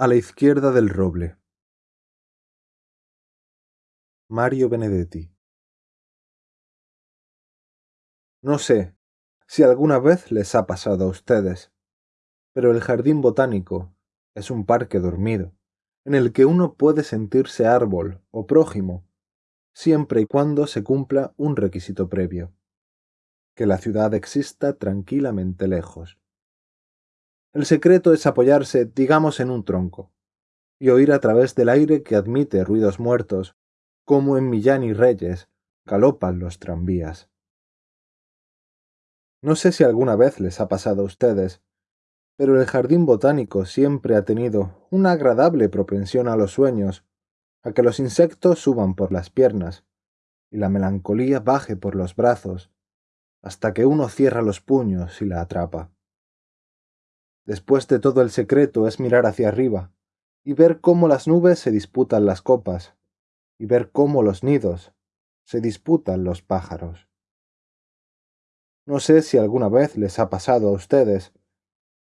A la izquierda del roble. Mario Benedetti. No sé si alguna vez les ha pasado a ustedes, pero el jardín botánico es un parque dormido, en el que uno puede sentirse árbol o prójimo, siempre y cuando se cumpla un requisito previo, que la ciudad exista tranquilamente lejos. El secreto es apoyarse, digamos, en un tronco, y oír a través del aire que admite ruidos muertos, como en Millán y Reyes galopan los tranvías. No sé si alguna vez les ha pasado a ustedes, pero el jardín botánico siempre ha tenido una agradable propensión a los sueños, a que los insectos suban por las piernas y la melancolía baje por los brazos, hasta que uno cierra los puños y la atrapa. Después de todo el secreto es mirar hacia arriba y ver cómo las nubes se disputan las copas y ver cómo los nidos se disputan los pájaros. No sé si alguna vez les ha pasado a ustedes.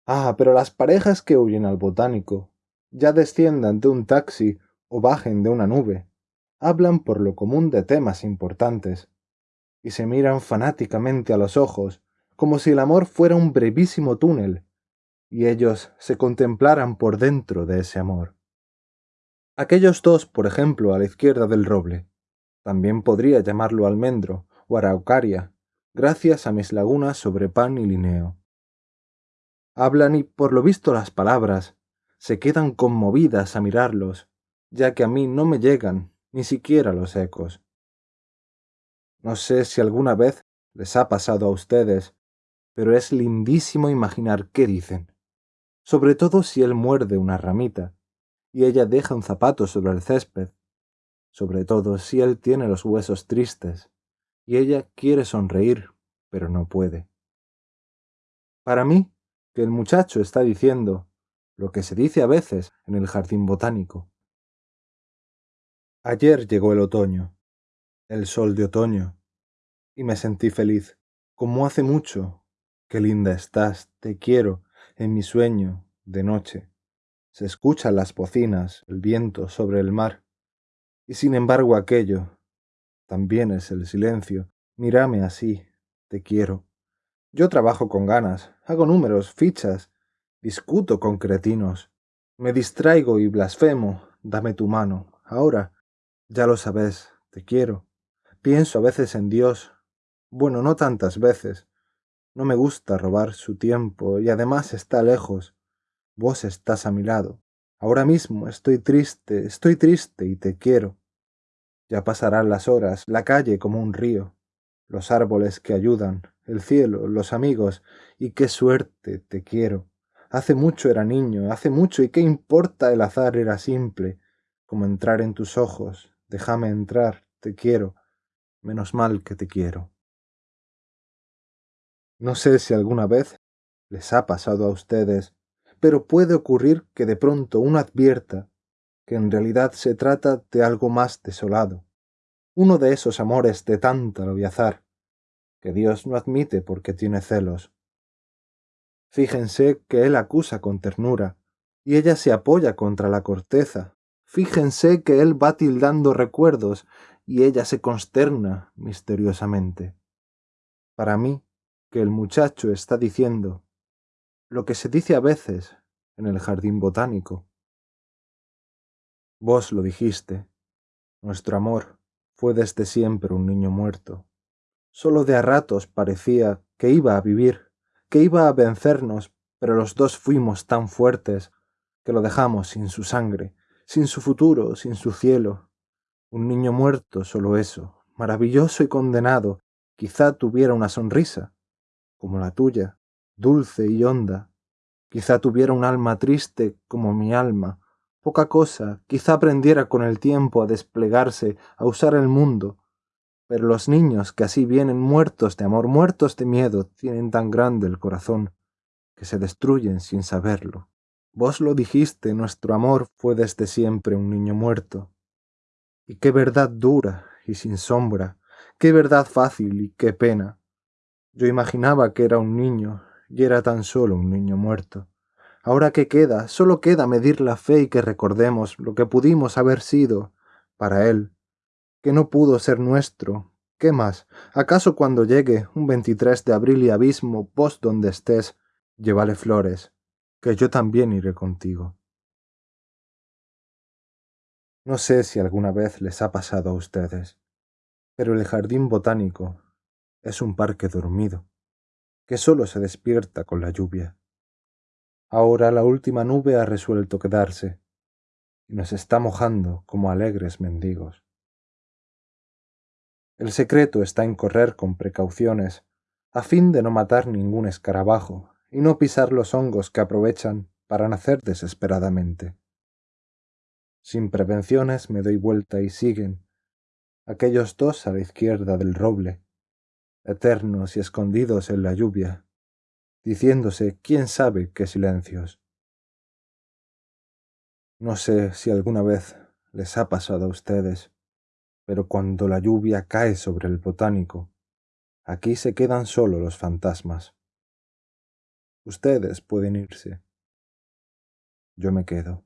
Ah, pero las parejas que huyen al botánico, ya desciendan de un taxi o bajen de una nube, hablan por lo común de temas importantes, y se miran fanáticamente a los ojos, como si el amor fuera un brevísimo túnel y ellos se contemplaran por dentro de ese amor. Aquellos dos, por ejemplo, a la izquierda del roble, también podría llamarlo almendro o araucaria, gracias a mis lagunas sobre pan y lineo. Hablan y, por lo visto, las palabras se quedan conmovidas a mirarlos, ya que a mí no me llegan ni siquiera los ecos. No sé si alguna vez les ha pasado a ustedes, pero es lindísimo imaginar qué dicen sobre todo si él muerde una ramita y ella deja un zapato sobre el césped, sobre todo si él tiene los huesos tristes y ella quiere sonreír, pero no puede. Para mí, que el muchacho está diciendo lo que se dice a veces en el jardín botánico. Ayer llegó el otoño, el sol de otoño, y me sentí feliz, como hace mucho. Qué linda estás, te quiero, en mi sueño, de noche, se escuchan las bocinas, el viento sobre el mar, y sin embargo aquello también es el silencio. Mírame así, te quiero. Yo trabajo con ganas, hago números, fichas, discuto con cretinos, me distraigo y blasfemo, dame tu mano. Ahora, ya lo sabes, te quiero. Pienso a veces en Dios, bueno, no tantas veces, no me gusta robar su tiempo y además está lejos. Vos estás a mi lado. Ahora mismo estoy triste, estoy triste y te quiero. Ya pasarán las horas, la calle como un río, los árboles que ayudan, el cielo, los amigos, y qué suerte te quiero. Hace mucho era niño, hace mucho, y qué importa el azar era simple, como entrar en tus ojos, déjame entrar, te quiero, menos mal que te quiero. No sé si alguna vez les ha pasado a ustedes, pero puede ocurrir que de pronto uno advierta que en realidad se trata de algo más desolado, uno de esos amores de tanta azar, que Dios no admite porque tiene celos. Fíjense que él acusa con ternura, y ella se apoya contra la corteza. Fíjense que él va tildando recuerdos, y ella se consterna misteriosamente. Para mí, que el muchacho está diciendo, lo que se dice a veces en el jardín botánico. Vos lo dijiste, nuestro amor fue desde siempre un niño muerto. Solo de a ratos parecía que iba a vivir, que iba a vencernos, pero los dos fuimos tan fuertes que lo dejamos sin su sangre, sin su futuro, sin su cielo. Un niño muerto, solo eso, maravilloso y condenado, quizá tuviera una sonrisa, como la tuya, dulce y honda. Quizá tuviera un alma triste como mi alma, poca cosa, quizá aprendiera con el tiempo a desplegarse, a usar el mundo. Pero los niños que así vienen muertos de amor, muertos de miedo, tienen tan grande el corazón, que se destruyen sin saberlo. Vos lo dijiste, nuestro amor fue desde siempre un niño muerto. Y qué verdad dura y sin sombra, qué verdad fácil y qué pena. Yo imaginaba que era un niño, y era tan solo un niño muerto. Ahora que queda, solo queda medir la fe y que recordemos lo que pudimos haber sido para él, que no pudo ser nuestro. ¿Qué más? ¿Acaso cuando llegue un 23 de abril y abismo, vos donde estés, llévale flores, que yo también iré contigo? No sé si alguna vez les ha pasado a ustedes, pero el jardín botánico es un parque dormido, que solo se despierta con la lluvia. Ahora la última nube ha resuelto quedarse y nos está mojando como alegres mendigos. El secreto está en correr con precauciones, a fin de no matar ningún escarabajo y no pisar los hongos que aprovechan para nacer desesperadamente. Sin prevenciones me doy vuelta y siguen aquellos dos a la izquierda del roble, eternos y escondidos en la lluvia, diciéndose quién sabe qué silencios. No sé si alguna vez les ha pasado a ustedes, pero cuando la lluvia cae sobre el botánico, aquí se quedan solo los fantasmas. Ustedes pueden irse. Yo me quedo.